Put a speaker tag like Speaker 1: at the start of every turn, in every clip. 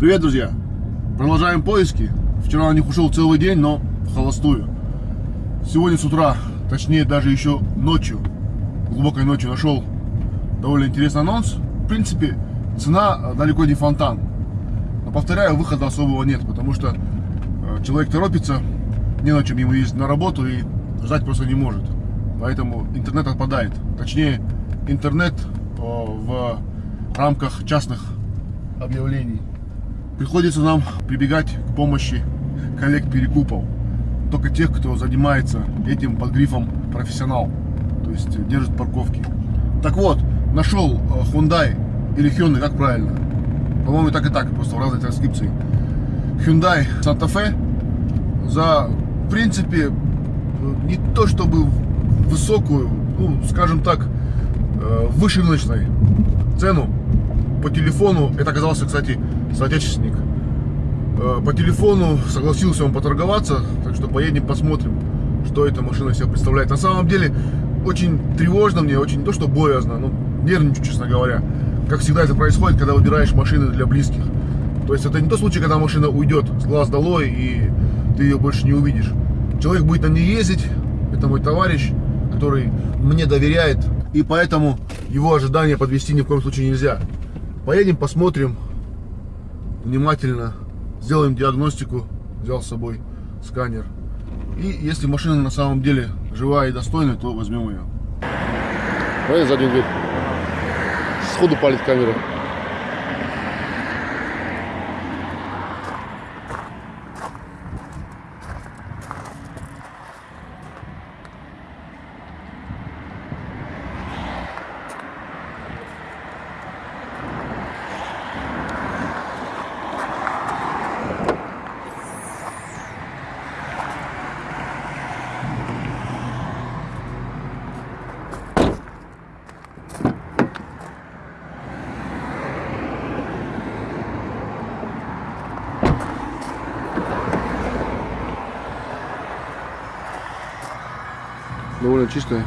Speaker 1: Привет, друзья! Продолжаем поиски. Вчера на них ушел целый день, но в холостую. Сегодня с утра, точнее даже еще ночью, глубокой ночью нашел довольно интересный анонс. В принципе, цена далеко не фонтан. Но повторяю, выхода особого нет, потому что э, человек торопится, не на чем ему ездить на работу и ждать просто не может. Поэтому интернет отпадает. Точнее, интернет э, в рамках частных объявлений. Приходится нам прибегать к помощи коллег перекупов. Только тех, кто занимается этим под грифом профессионал. То есть держит парковки. Так вот, нашел э, Hyundai или Hyundai, как правильно? По-моему, так и так, просто в разной транскрипции. Hyundai Santa Fe за, в принципе, не то чтобы высокую, ну, скажем так, э, выше рыночной цену по телефону, это оказался, кстати, соотечественник, э, по телефону согласился он поторговаться, так что поедем посмотрим, что эта машина себя представляет. На самом деле, очень тревожно мне, очень не то, что боязно, но нервничаю, честно говоря. Как всегда это происходит, когда выбираешь машины для близких. То есть это не тот случай, когда машина уйдет с глаз долой, и ты ее больше не увидишь. Человек будет на ней ездить, это мой товарищ, который мне доверяет, и поэтому его ожидания подвести ни в коем случае нельзя. Поедем, посмотрим внимательно, сделаем диагностику, взял с собой сканер. И если машина на самом деле живая и достойная, то возьмем ее. Давай заднюю дверь. Сходу палит камера. Довольно чистая.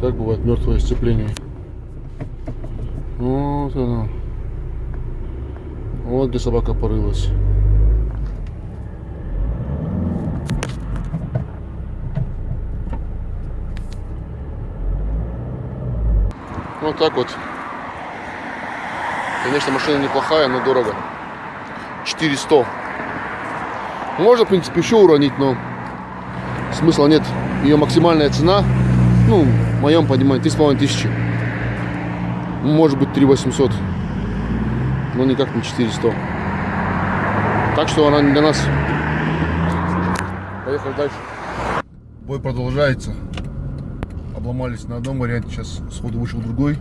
Speaker 1: Так бывает мертвое сцепление. Вот оно. Вот где собака порылась. Вот так вот. Конечно, машина неплохая, но дорого. 400. Можно, в принципе, еще уронить, но смысла нет. Ее максимальная цена ну, в моем понимании, 3,5 тысячи. Может быть, 3 800. Но никак не 400. Так что она не для нас. Поехали дальше. Бой продолжается. Обломались на одном варианте. Сейчас сходу вышел другой.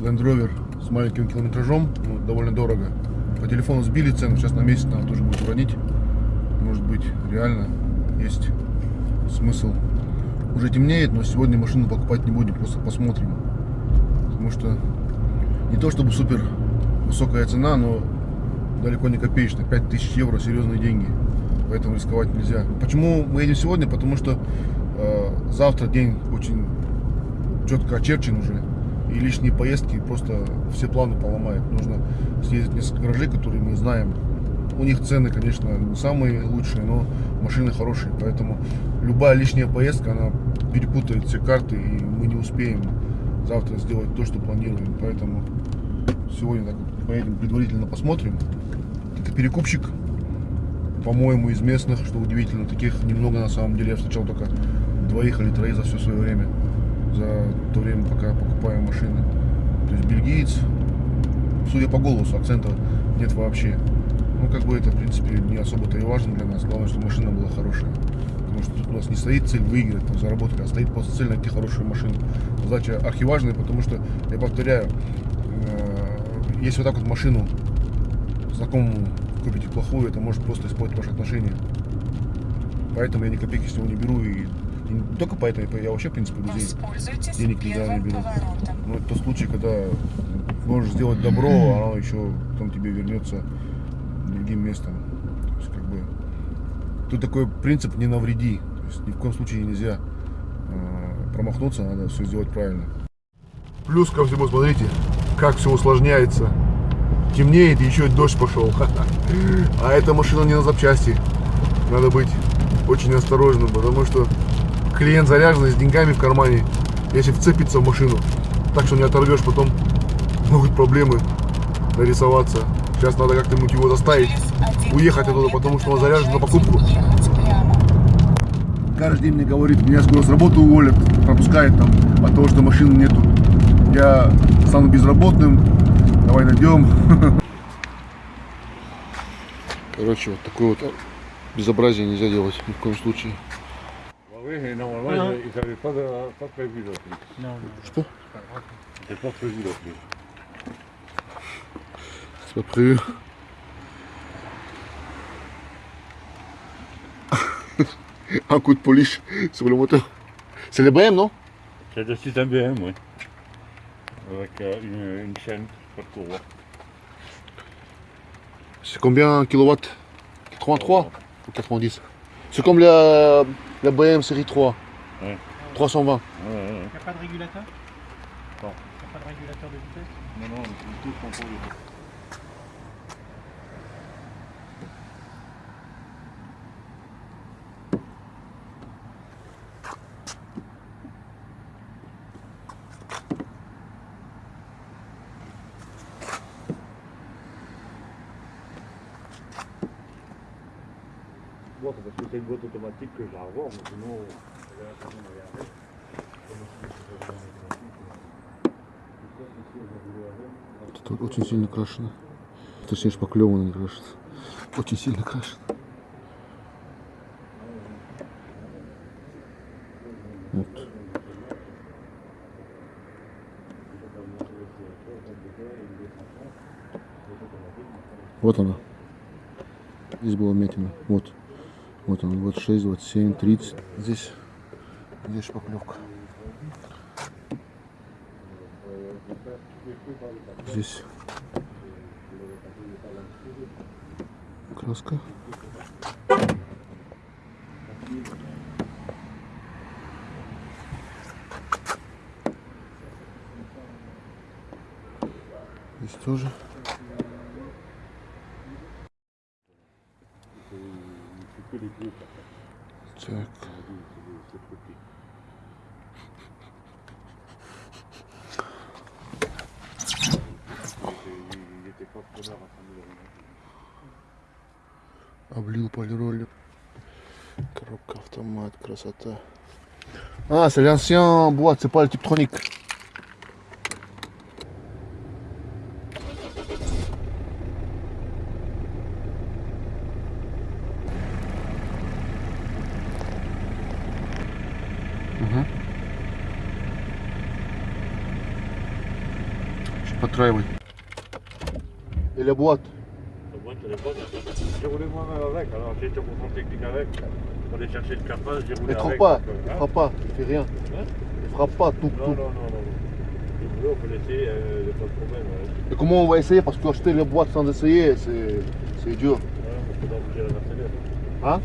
Speaker 1: Land Rover с маленьким километражом. Ну, довольно дорого. По телефону сбили цену. Сейчас на месяц надо тоже будет уронить. Может быть, реально есть смысл уже темнеет, но сегодня машину покупать не будем, просто посмотрим. Потому что не то чтобы супер высокая цена, но далеко не копеечная. 5000 евро серьезные деньги. Поэтому рисковать нельзя. Почему мы едем сегодня? Потому что э, завтра день очень четко очерчен уже. И лишние поездки просто все планы поломают. Нужно съездить несколько гаражей, которые мы знаем. У них цены, конечно, не самые лучшие, но машины хорошие. Поэтому любая лишняя поездка, она перепутает все карты, и мы не успеем завтра сделать то, что планируем. Поэтому сегодня так поедем предварительно посмотрим. Это перекупщик, по-моему, из местных, что удивительно. Таких немного на самом деле. Я встречал только двоих или троих за все свое время. За то время, пока покупаем машины. То есть бельгиец, судя по голосу, акцента нет вообще. Ну, как бы это, в принципе, не особо-то и важно для нас. Главное, что машина была хорошая. Потому что тут у нас не стоит цель выиграть, там, заработать, а стоит просто цель найти хорошую машину. Задача архиважная, потому что, я повторяю, э, если вот так вот машину знакомому купите плохую, это может просто испортить ваши отношения. Поэтому я ни копейки с него не беру. И, и не только поэтому, я вообще, в принципе, людей денег никогда не беру. Но это тот случай, когда можешь сделать добро, а оно еще потом тебе вернется другим местом. То есть, как бы, тут такой принцип не навреди. То есть, ни в коем случае нельзя э, промахнуться, надо все сделать правильно. Плюс ко всему, смотрите, как все усложняется. Темнеет, еще и дождь пошел. А эта машина не на запчасти. Надо быть очень осторожным, потому что клиент заряженный с деньгами в кармане. Если вцепится в машину, так что не оторвешь, потом могут проблемы нарисоваться. Сейчас надо как-нибудь его заставить уехать оттуда, потому что он заряжен на покупку. Каждый день мне говорит, меня скоро с работы уволят, пропускает там от того, что машины нету. Я стану безработным, давай найдем. Короче, вот такое вот безобразие нельзя делать ни в коем случае.
Speaker 2: Oui,
Speaker 1: C'est pas prévu. Un coup de polish sur le moteur. C'est le BM, non?
Speaker 2: C'est le système BM, oui. Avec euh, une, une chaîne, pas de courroie.
Speaker 1: C'est combien kilowatts 83 ou 90 C'est comme la, la BM série 3.
Speaker 2: Ouais.
Speaker 1: 320.
Speaker 2: Ouais, ouais, ouais.
Speaker 3: Il n'y a pas de régulateur?
Speaker 2: Non.
Speaker 3: Il n'y a pas de régulateur de vitesse?
Speaker 2: Non, non, tout. C'est parce que c'est une boîte automatique que j'ai à boîte euh.
Speaker 1: Тут очень сильно крашено. Точнее, шпаклевано крашено. Очень сильно крашено. Вот. Вот она. Здесь была метина. Вот. Вот она. 26, 27, 30. Здесь, здесь шпаклевка. Здесь краска. Здесь тоже. Облил полироль. Коробка автомат, красота. А, c'est l'ancien boîte, c'est pas le Tiptronic. Угу. Подтраивай. Et la boîte
Speaker 2: La boîte, elle est bonne. J'ai roulé moi-même avec, alors j'ai été contrôle technique avec. Pour aller chercher le capage, j'ai roulé
Speaker 1: frappe
Speaker 2: avec.
Speaker 1: pas,
Speaker 2: donc, euh,
Speaker 1: elle
Speaker 2: hein.
Speaker 1: frappe pas, il fait rien.
Speaker 2: Hein
Speaker 1: Il frappe pas, tout,
Speaker 2: Non,
Speaker 1: tout.
Speaker 2: non, non, non. Boulot, on peut laisser, il n'y a pas de problème. hein.
Speaker 1: Et comment on va essayer? Parce que acheter les boîtes sans essayer, c'est dur. Hein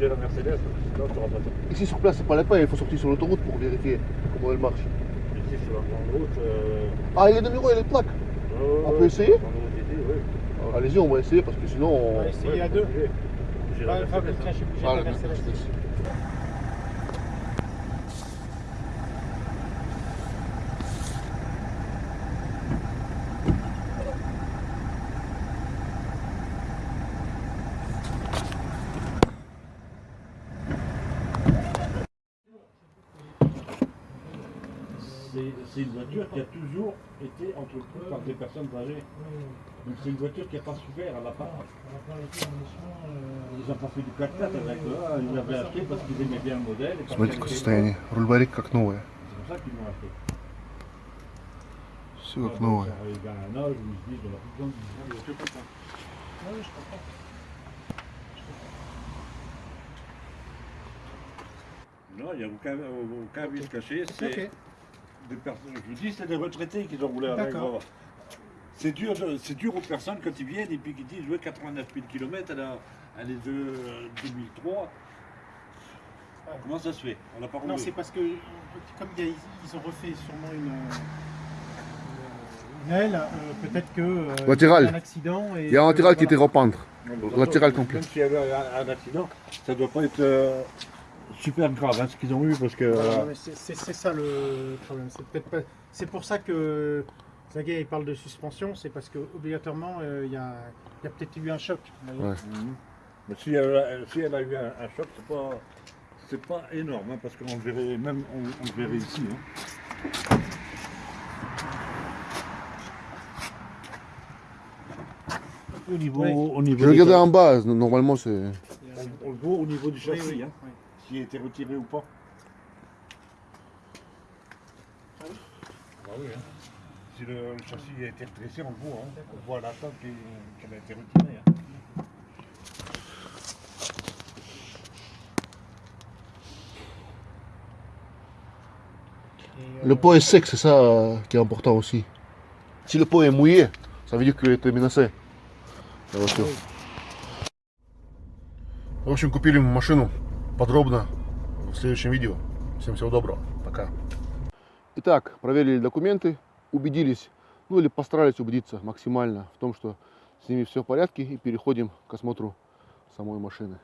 Speaker 2: la Mercedes, sinon tu pas ça.
Speaker 1: Ici sur place, c'est pas la peine, il faut sortir sur l'autoroute pour vérifier comment elle marche.
Speaker 2: Ici, sur la grande route. euh,
Speaker 1: Ah, il est numéro, il est plaque.
Speaker 2: euh,
Speaker 1: On peut essayer Allez-y, on va essayer parce que sinon
Speaker 3: on. Va essayer à deux.
Speaker 2: J'ai la C'est c'est une voiture qui a toujours été entretenue par des personnes âgées. Donc c'est une voiture qui n'a pas souffert à la part. Ils ont pas fait du 4x4 avec eux, ils l'avaient acheté parce qu'ils aimaient bien le modèle. et parce
Speaker 1: Смотрите,
Speaker 2: qu'elle
Speaker 1: какое
Speaker 2: était-
Speaker 1: состояние. Руль барик как новая.
Speaker 2: C'est pour ça qu'ils l'ont acheté.
Speaker 1: Все как новое.
Speaker 2: Il y a un âge où ils se disent, on a plus besoin de voiture comme ça.
Speaker 3: Oui, je comprends.
Speaker 2: Non, il n'y a aucun, aucun vice caché. C'est
Speaker 3: Ok.
Speaker 2: des personnes. Je vous dis, c'est des retraités qui ont roulé moi. C'est dur, c'est dur aux personnes quand ils viennent et puis qu'ils disent, ouais, 89 000 km, elle, a, elle est de euh, 2003.
Speaker 3: Ouais.
Speaker 2: Comment ça se fait? On n'a pas roulé.
Speaker 3: Non, c'est parce que, comme il y a- ils ont refait sûrement une, une aile, euh, peut-être que. euh,
Speaker 1: Latéral.
Speaker 3: il y a eu un accident. Et
Speaker 1: Il y a un latéral qui était
Speaker 3: voilà.
Speaker 1: rependre. Latéral complet.
Speaker 2: Même s'il y avait un, un accident, ça ne doit pas être euh, super grave hein, ce qu'ils ont eu parce que.
Speaker 3: Voilà,
Speaker 2: euh,
Speaker 3: c'est- ça le problème. C'est peut-être pas. C'est pour ça que Zagay il parle de suspension, c'est parce que obligatoirement euh, il y a, il y a peut-être eu un choc.
Speaker 2: Mhm. Mais si elle, a- si elle a eu un, un choc, c'est pas, c'est pas énorme, hein, parce qu'on le verrait même, on, on le verrait ici. hein. Au niveau,
Speaker 3: Oui.
Speaker 2: au niveau
Speaker 1: Je regardais en bas, normalement c'est.
Speaker 2: On, on le voit au niveau du
Speaker 3: Oui,
Speaker 2: châssis,
Speaker 3: oui,
Speaker 2: hein,
Speaker 3: oui.
Speaker 2: s'il a été retiré ou pas.
Speaker 3: Ah oui
Speaker 2: Bah oui, hein. Si le, le châssis a été redressé, on le voit. Hein. On voit à la table qu'il- qu'elle a été retirée. hein.
Speaker 3: Et, euh,
Speaker 1: Le pot est sec, c'est ça euh, qui est important aussi. Si le pot est mouillé, ça veut dire qu'il était menacé. La voiture. В общем, купили мы машину подробно в следующем видео. Всем всего доброго. Пока. Итак, проверили документы, убедились, ну или постарались убедиться максимально в том, что с ними все в порядке и переходим к осмотру самой машины.